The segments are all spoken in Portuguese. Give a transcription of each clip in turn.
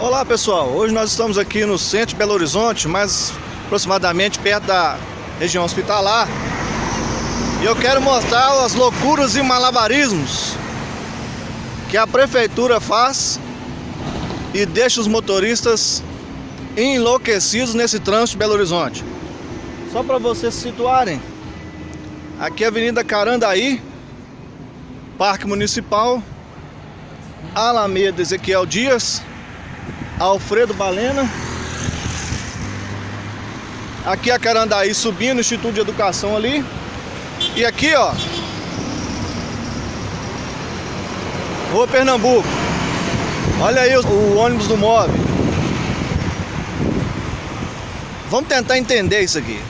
Olá pessoal, hoje nós estamos aqui no centro de Belo Horizonte, mais aproximadamente perto da região hospitalar. E eu quero mostrar as loucuras e malabarismos que a prefeitura faz e deixa os motoristas enlouquecidos nesse trânsito de Belo Horizonte. Só para vocês se situarem, aqui é a Avenida Carandaí, Parque Municipal, Alameda Ezequiel Dias, Alfredo Balena. Aqui a Carandaí subindo, Instituto de Educação ali. E aqui, ó. Rua Pernambuco. Olha aí o, o ônibus do MOV. Vamos tentar entender isso aqui.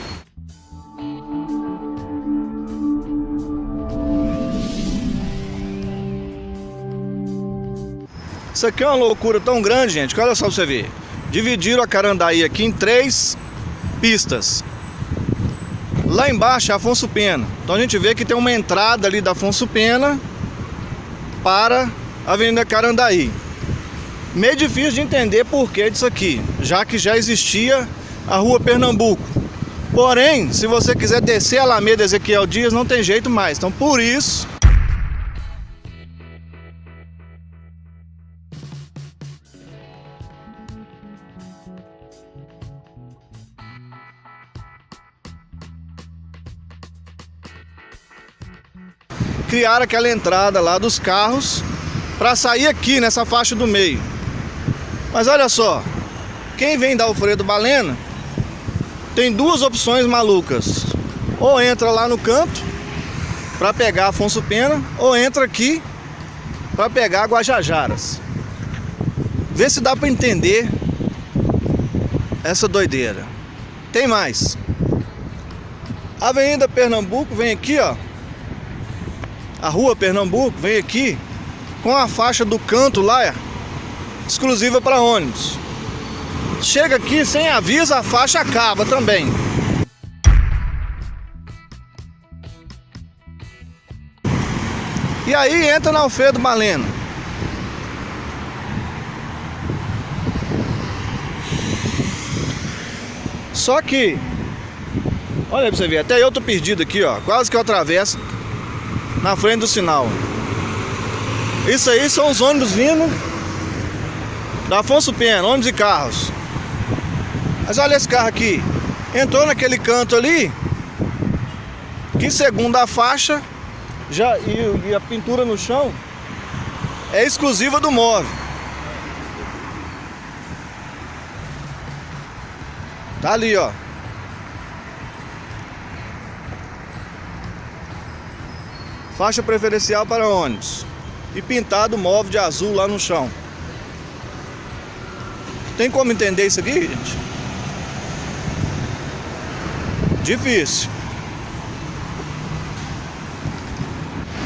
Isso aqui é uma loucura tão grande, gente, que olha só pra você ver. Dividiram a Carandaí aqui em três pistas. Lá embaixo é Afonso Pena. Então a gente vê que tem uma entrada ali da Afonso Pena para a Avenida Carandaí. Meio difícil de entender por que disso aqui, já que já existia a Rua Pernambuco. Porém, se você quiser descer a Alameda Ezequiel Dias, não tem jeito mais. Então por isso criaram aquela entrada lá dos carros para sair aqui nessa faixa do meio. Mas olha só, quem vem da Alfredo Balena tem duas opções malucas. Ou entra lá no canto para pegar Afonso Pena, ou entra aqui para pegar Guajajaras. Vê se dá para entender essa doideira. Tem mais. Avenida Pernambuco vem aqui, ó a rua Pernambuco vem aqui com a faixa do canto lá, é, exclusiva para ônibus. Chega aqui sem aviso, a faixa acaba também. E aí entra na Alfredo Maleno. Só que, olha pra você ver, até eu tô perdido aqui, ó. Quase que eu atravesso na frente do sinal. Isso aí são os ônibus vindo da Afonso Pena, ônibus e carros. Mas olha esse carro aqui. Entrou naquele canto ali, que segundo a faixa já, e, e a pintura no chão é exclusiva do móvel. Tá ali, ó. Faixa preferencial para ônibus e pintado móvel de azul lá no chão. Tem como entender isso aqui, gente? Difícil.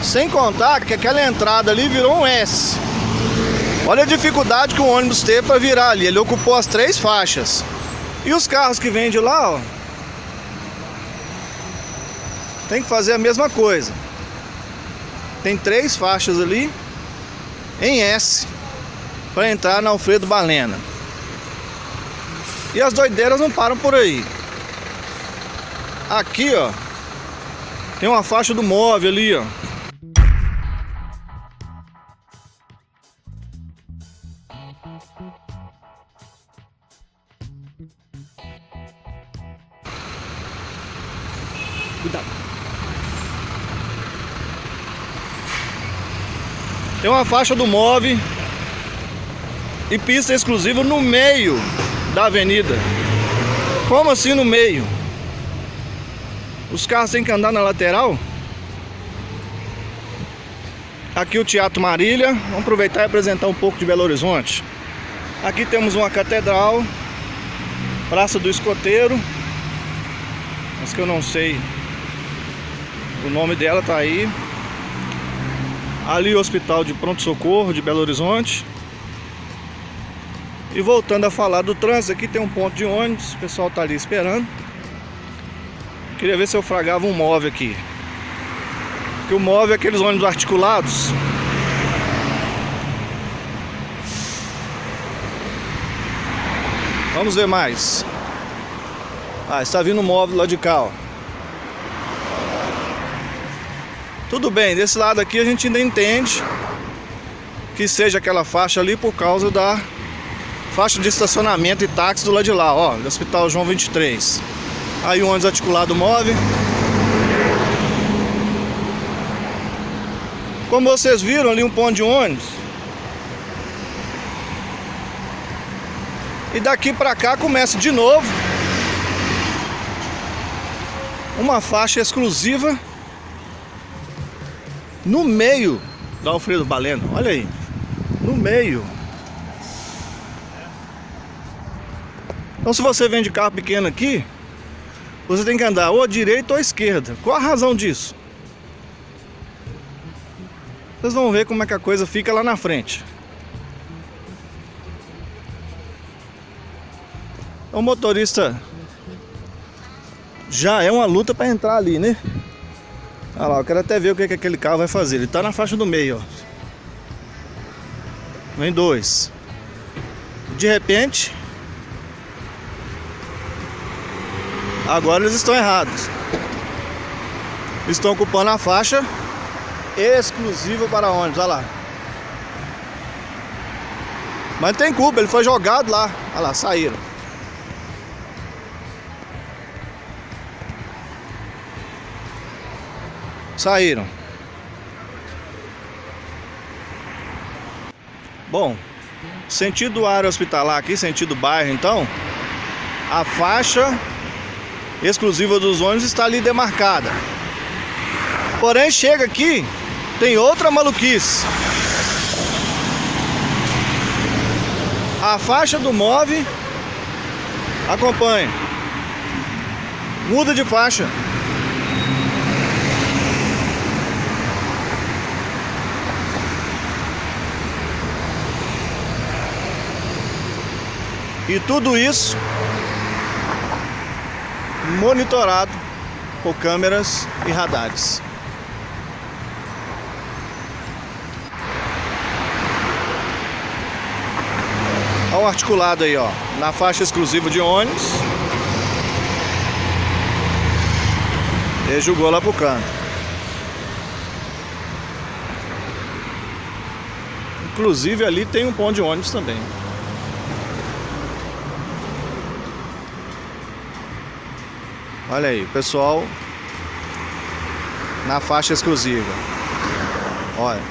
Sem contar que aquela entrada ali virou um S. Olha a dificuldade que o ônibus teve para virar ali. Ele ocupou as três faixas. E os carros que vêm de lá, ó. Tem que fazer a mesma coisa. Tem três faixas ali em S para entrar na Alfredo Balena. E as doideiras não param por aí. Aqui, ó, tem uma faixa do móvel ali, ó. Cuidado. Tem uma faixa do MOV e pista exclusiva no meio da avenida. Como assim no meio? Os carros têm que andar na lateral? Aqui o Teatro Marília. Vamos aproveitar e apresentar um pouco de Belo Horizonte. Aqui temos uma catedral, Praça do Escoteiro, mas que eu não sei o nome dela tá aí. Ali o Hospital de Pronto Socorro de Belo Horizonte. E voltando a falar do trânsito, aqui tem um ponto de ônibus, o pessoal tá ali esperando. Queria ver se eu fragava um móvel aqui. Porque o móvel é aqueles ônibus articulados. Vamos ver mais. Ah, está vindo um móvel lá de cá, ó. Tudo bem, desse lado aqui a gente ainda entende que seja aquela faixa ali por causa da faixa de estacionamento e táxi do lado de lá, ó, do Hospital João 23. Aí o ônibus articulado move. Como vocês viram ali um ponto de ônibus. E daqui pra cá começa de novo uma faixa exclusiva no meio da Alfredo Baleno. Olha aí, no meio. Então se você vem de carro pequeno aqui, você tem que andar ou à direita ou à esquerda. Qual a razão disso? Vocês vão ver como é que a coisa fica lá na frente. O motorista já é uma luta para entrar ali, né? Olha lá, eu quero até ver o que, que aquele carro vai fazer. Ele tá na faixa do meio, ó. Vem dois. De repente, Agora eles estão errados. Estão ocupando a faixa exclusiva para ônibus, olha lá. Mas tem culpa, ele foi jogado lá. Olha lá, saíram. Saíram. Bom, sentido área hospitalar aqui, sentido bairro então, a faixa exclusiva dos ônibus está ali demarcada. Porém, chega aqui, tem outra maluquice. A faixa do move acompanha. Muda de faixa. E tudo isso monitorado por câmeras e radares. Olha o articulado aí, ó, na faixa exclusiva de ônibus. Ele jogou lá pro canto. Inclusive ali tem um ponto de ônibus também. Olha aí, pessoal na faixa exclusiva. Olha.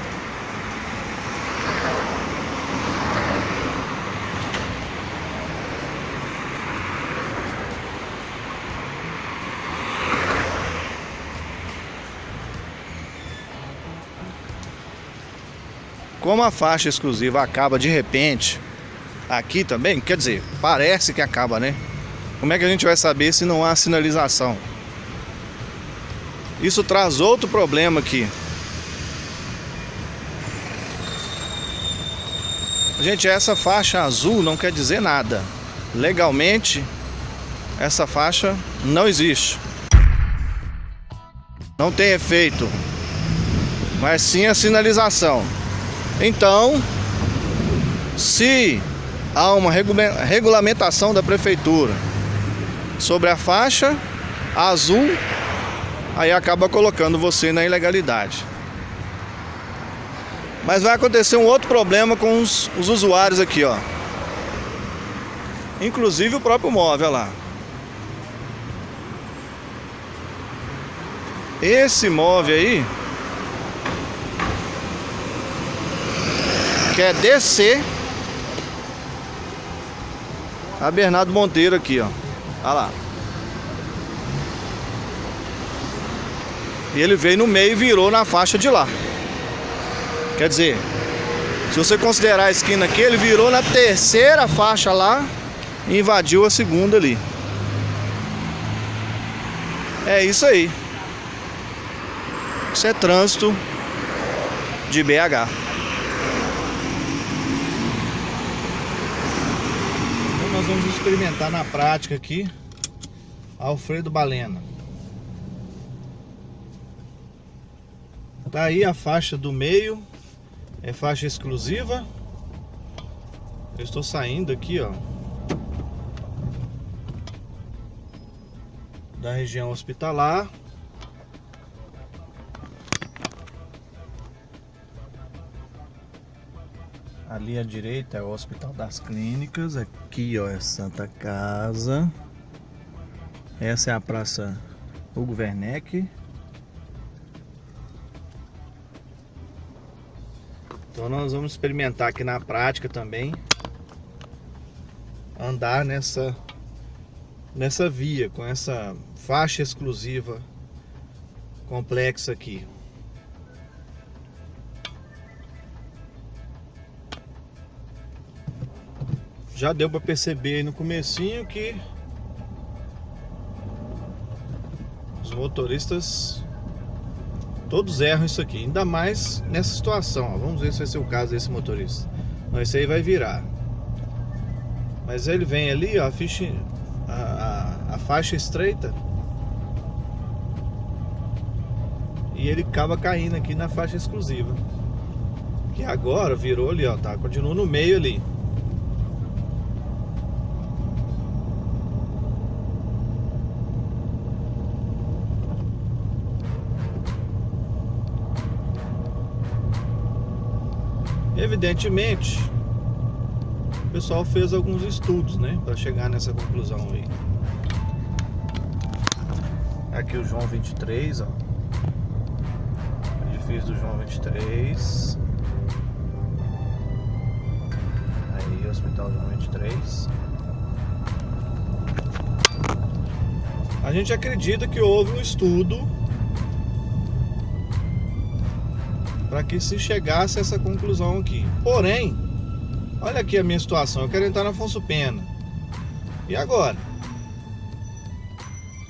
Como a faixa exclusiva acaba de repente aqui também, quer dizer, parece que acaba, né? Como é que a gente vai saber se não há sinalização? Isso traz outro problema aqui. Gente, essa faixa azul não quer dizer nada. Legalmente, essa faixa não existe. Não tem efeito. Mas sim a sinalização. Então, se há uma regulamentação da prefeitura sobre a faixa azul, aí acaba colocando você na ilegalidade. Mas vai acontecer um outro problema com os, os usuários aqui, ó. Inclusive o próprio móvel, lá. Esse móvel aí quer descer a Bernardo Monteiro aqui, ó. Olha lá. E ele veio no meio e virou na faixa de lá. Quer dizer, se você considerar a esquina aqui, ele virou na terceira faixa lá e invadiu a segunda ali. É isso aí. Isso é trânsito de BH. vamos experimentar na prática aqui Alfredo Balena. Tá aí a faixa do meio, é faixa exclusiva. Eu estou saindo aqui, ó, da região hospitalar. Ali à direita é o Hospital das Clínicas, aqui ó é Santa Casa. Essa é a Praça Hugo Werneck. Então nós vamos experimentar aqui na prática também andar nessa nessa via com essa faixa exclusiva complexa aqui. Já deu para perceber no comecinho que os motoristas todos erram isso aqui, ainda mais nessa situação. Vamos ver se vai ser o caso desse motorista. Não, esse aí vai virar. Mas ele vem ali, ó, a, ficha, a, a faixa estreita. E ele acaba caindo aqui na faixa exclusiva. Que agora virou ali, ó, tá? Continua no meio ali. Evidentemente, o pessoal fez alguns estudos, né, para chegar nessa conclusão aí. Aqui o João 23, ó. Edifício do João 23. Aí, Hospital João 23. A gente acredita que houve um estudo para que se chegasse a essa conclusão aqui. Porém, olha aqui a minha situação, eu quero entrar na Afonso Pena. E agora?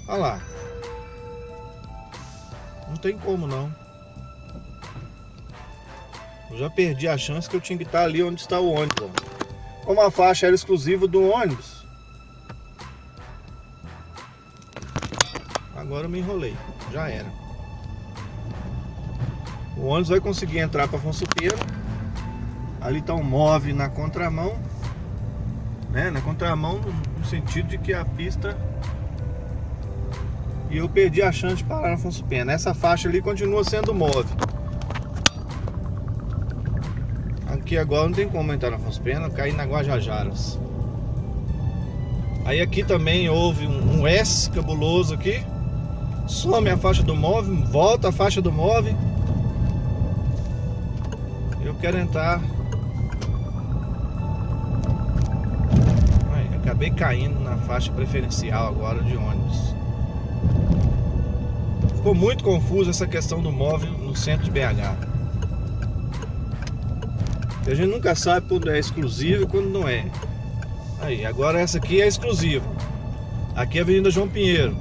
Olha lá. Não tem como não. Eu já perdi a chance que eu tinha que estar ali onde está o ônibus. Como a faixa era exclusiva do ônibus. Agora eu me enrolei. Já era. O ônibus vai conseguir entrar para Afonso Pena. Ali está um move na contramão. Né? Na contramão no sentido de que a pista... E eu perdi a chance de parar na Afonso Pena. Essa faixa ali continua sendo move. Aqui agora não tem como entrar na Afonso Pena, cair na Guajajaras. Aí aqui também houve um, um S cabuloso aqui. Some a faixa do move, volta a faixa do move quero entrar. Acabei caindo na faixa preferencial agora de ônibus. Ficou muito confuso essa questão do móvel no centro de BH. A gente nunca sabe quando é exclusivo e quando não é. Aí, agora essa aqui é exclusiva. Aqui é a Avenida João Pinheiro.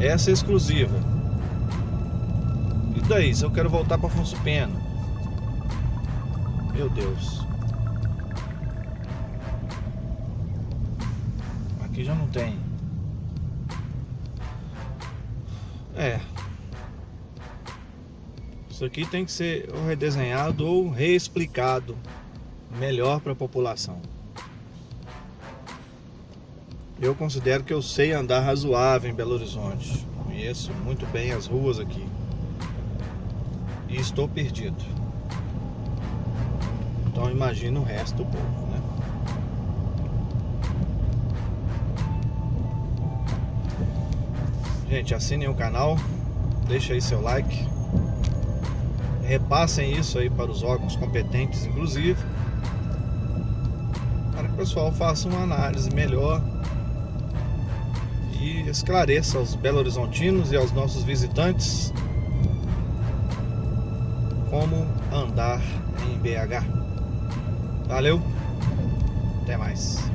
Essa é exclusiva. E daí, se eu quero voltar para Afonso Pena? Meu Deus. Aqui já não tem. É. Isso aqui tem que ser ou redesenhado ou reexplicado melhor para a população. Eu considero que eu sei andar razoável em Belo Horizonte. Conheço muito bem as ruas aqui. E estou perdido. Então imagina o resto do povo, né? Gente, assinem o canal, deixa aí seu like, repassem isso aí para os órgãos competentes, inclusive, para que o pessoal faça uma análise melhor e esclareça aos Belo Horizontinos e aos nossos visitantes como andar em BH. Valeu, até mais.